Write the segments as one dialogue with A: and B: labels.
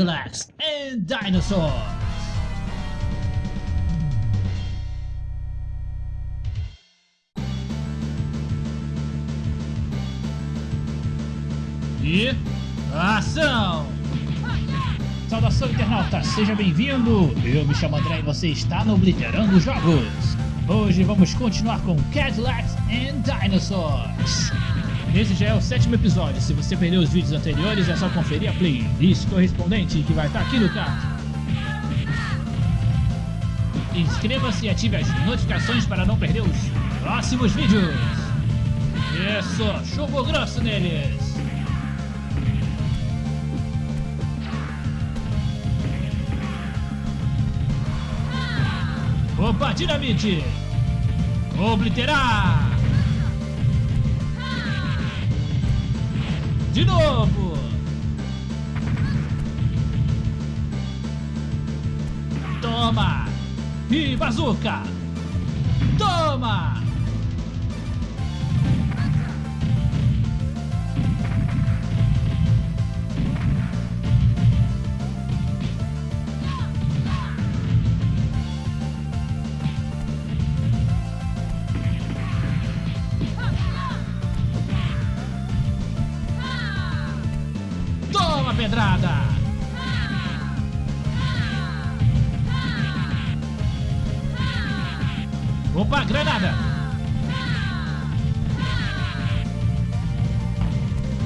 A: Cadillacs and Dinosaurs. E ação! Saudação internauta, seja bem-vindo! Eu me chamo André e você está no Obliterando Jogos. Hoje vamos continuar com Cadillacs and Dinosaurs. Esse já é o sétimo episódio, se você perdeu os vídeos anteriores é só conferir a playlist correspondente que vai estar aqui no card. Inscreva-se e ative as notificações para não perder os próximos vídeos. Isso, chuvo grosso neles! Opa, dinamite! Obliterar! De novo! Toma! E bazuca! Toma! Pedrada! Opa, granada!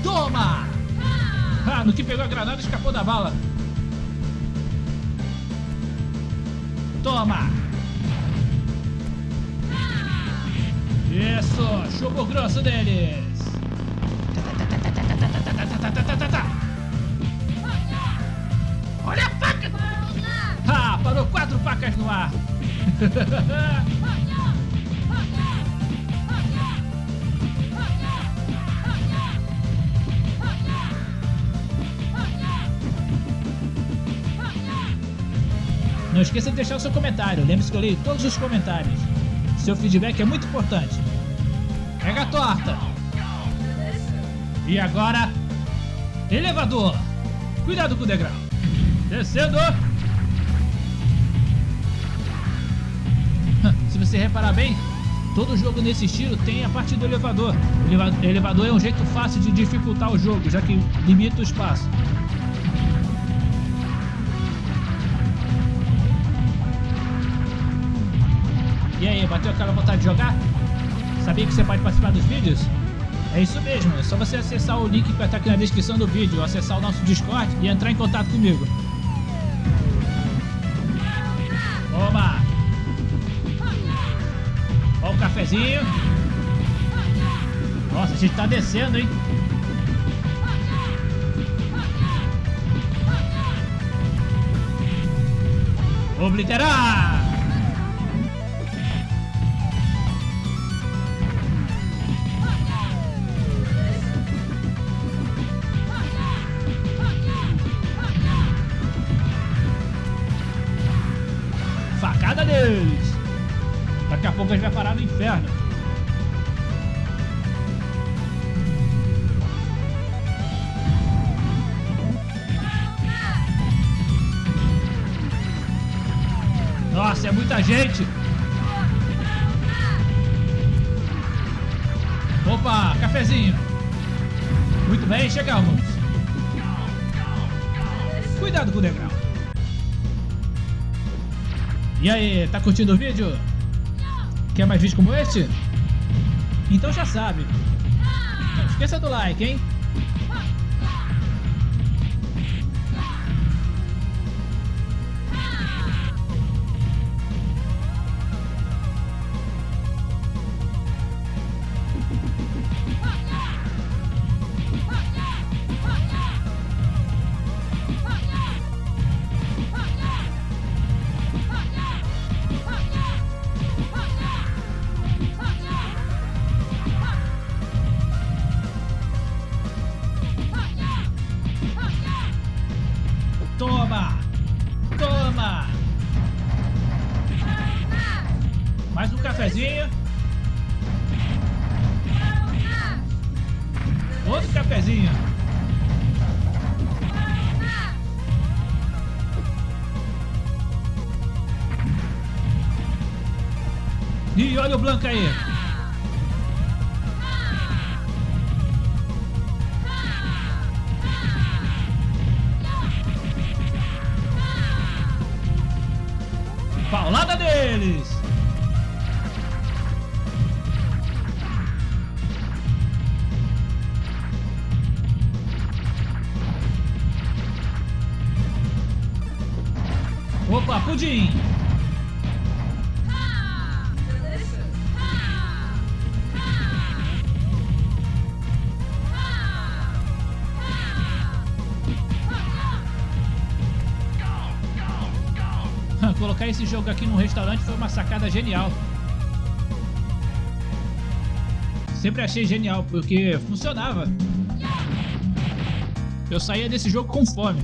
A: Toma! Ah, no que pegou a granada escapou da bala. Toma! Isso! Chupo grosso deles! No ar! Não esqueça de deixar o seu comentário, lembre-se que eu leio todos os comentários. Seu feedback é muito importante. Pega a torta! E agora, elevador! Cuidado com o degrau! Descendo! Se você reparar bem, todo jogo nesse estilo tem a parte do elevador. O eleva- elevador é um jeito fácil de dificultar o jogo, já que limita o espaço. E aí, bateu aquela vontade de jogar? Sabia que você pode participar dos vídeos? É isso mesmo, é só você acessar o link que vai estar aqui na descrição do vídeo, acessar o nosso Discord e entrar em contato comigo. Toma! Nossa, a gente tá descendo, hein? Obliterar! Inferno. Nossa, é muita gente! Opa, cafezinho! Muito bem, chegamos! Cuidado com o degrau! E aí, tá curtindo o vídeo? Quer mais vídeos como este? Então já sabe. Não esqueça do like, hein? cafezinho. Outro cafezinho. E olha o aí. Paulada deles. Pudim! Colocar esse jogo aqui no restaurante foi uma sacada genial. Sempre achei genial, porque funcionava. Eu saía desse jogo com fome.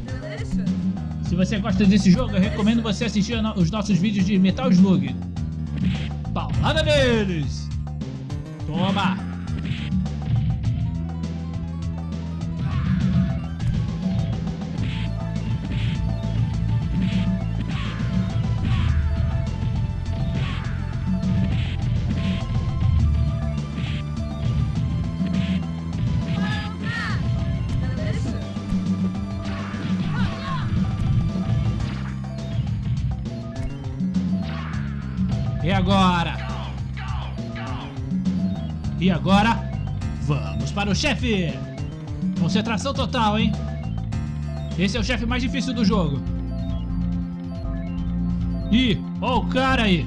A: Se você gosta desse jogo, eu recomendo você assistir os nossos vídeos de Metal Slug. Paulada deles! Toma! E agora? E agora? Vamos para o chefe! Concentração total, hein? Esse é o chefe mais difícil do jogo. Ih, ó o cara aí!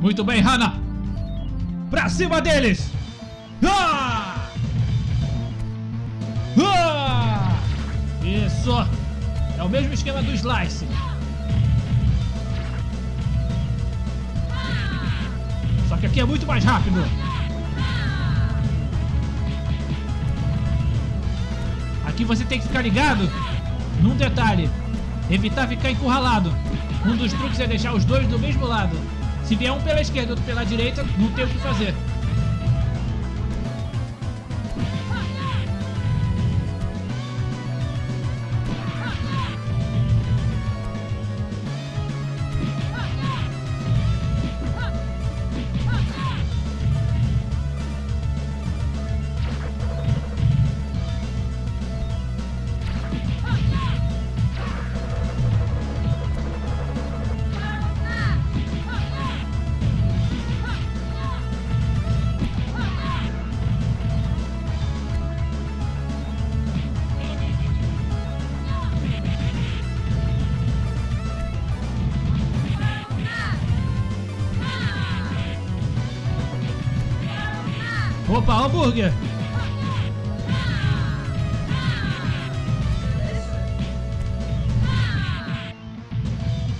A: Muito bem, Hana! Pra cima deles! Ah! Isso! É o mesmo esquema do Slice. Só que aqui é muito mais rápido. Aqui você tem que ficar ligado num detalhe. Evitar ficar encurralado. Um dos truques é deixar os dois do mesmo lado. Se vier um pela esquerda e outro pela direita, não tem o que fazer. Opa, hambúrguer!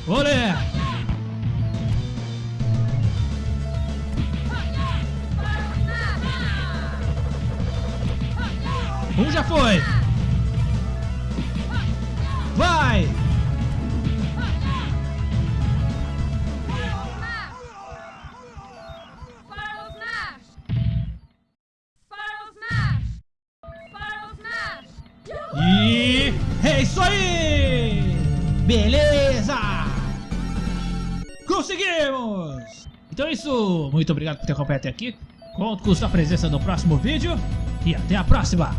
A: Olé! Um já foi! Vai! E é isso aí! Beleza! Conseguimos! Então é isso. Muito obrigado por ter acompanhado até aqui. Conto com sua presença no próximo vídeo. E até a próxima!